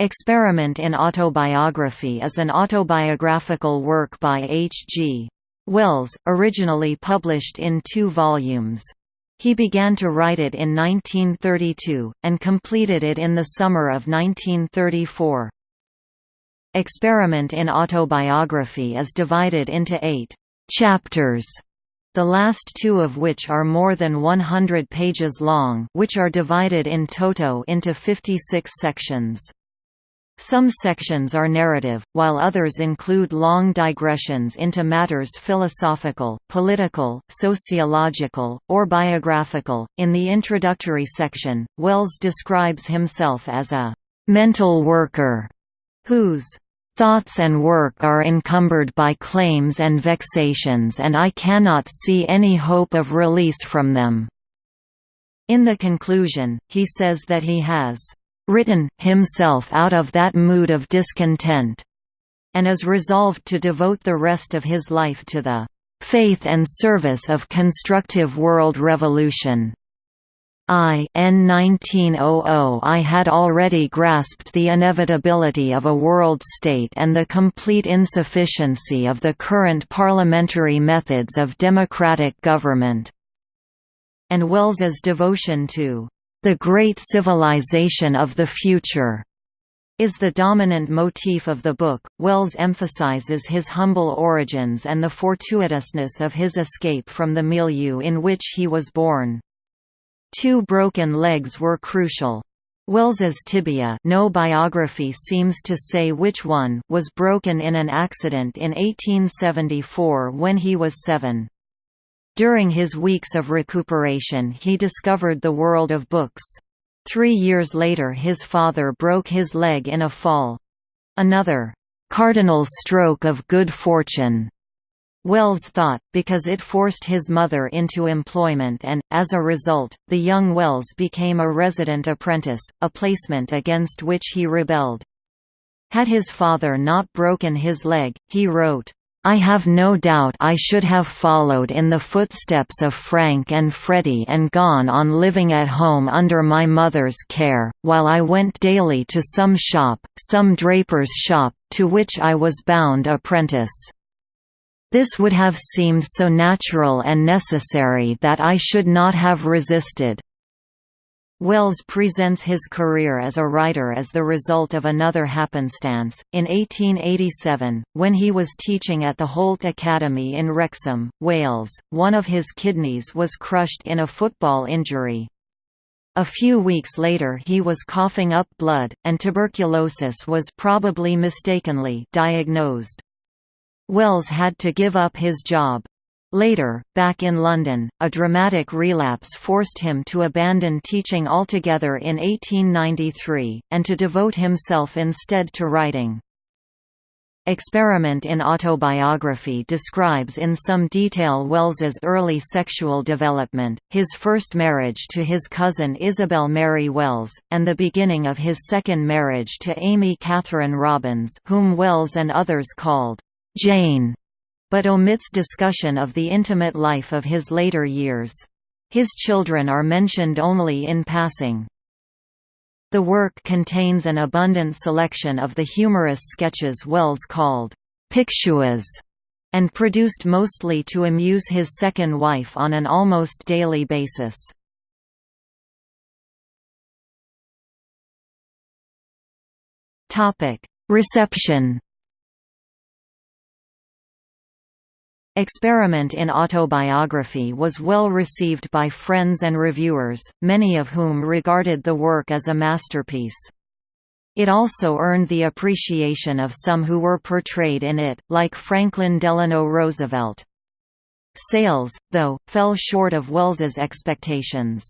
Experiment in Autobiography is an autobiographical work by H. G. Wells, originally published in two volumes. He began to write it in 1932, and completed it in the summer of 1934. Experiment in Autobiography is divided into eight «chapters», the last two of which are more than 100 pages long which are divided in toto into 56 sections. Some sections are narrative, while others include long digressions into matters philosophical, political, sociological, or biographical. In the introductory section, Wells describes himself as a mental worker whose thoughts and work are encumbered by claims and vexations and I cannot see any hope of release from them." In the conclusion, he says that he has written himself out of that mood of discontent, and is resolved to devote the rest of his life to the faith and service of constructive world revolution. I N 1900 I had already grasped the inevitability of a world state and the complete insufficiency of the current parliamentary methods of democratic government." And Wells's devotion to the great civilization of the future is the dominant motif of the book. Wells emphasizes his humble origins and the fortuitousness of his escape from the milieu in which he was born. Two broken legs were crucial. Wells's tibia no biography seems to say which one was broken in an accident in 1874 when he was seven. During his weeks of recuperation he discovered the world of books. Three years later his father broke his leg in a fall. Another, "'cardinal stroke of good fortune' Wells thought, because it forced his mother into employment and, as a result, the young Wells became a resident apprentice, a placement against which he rebelled. Had his father not broken his leg, he wrote, I have no doubt I should have followed in the footsteps of Frank and Freddie and gone on living at home under my mother's care, while I went daily to some shop, some draper's shop, to which I was bound apprentice. This would have seemed so natural and necessary that I should not have resisted. Wells presents his career as a writer as the result of another happenstance. In 1887, when he was teaching at the Holt Academy in Wrexham, Wales, one of his kidneys was crushed in a football injury. A few weeks later he was coughing up blood, and tuberculosis was probably mistakenly diagnosed. Wells had to give up his job. Later, back in London, a dramatic relapse forced him to abandon teaching altogether in 1893, and to devote himself instead to writing. Experiment in Autobiography describes in some detail Wells's early sexual development, his first marriage to his cousin Isabel Mary Wells, and the beginning of his second marriage to Amy Catherine Robbins whom Wells and others called Jane but omits discussion of the intimate life of his later years. His children are mentioned only in passing. The work contains an abundant selection of the humorous sketches Wells called picshuas and produced mostly to amuse his second wife on an almost daily basis. Reception Experiment in Autobiography was well received by friends and reviewers, many of whom regarded the work as a masterpiece. It also earned the appreciation of some who were portrayed in it, like Franklin Delano Roosevelt. Sales, though, fell short of Wells's expectations.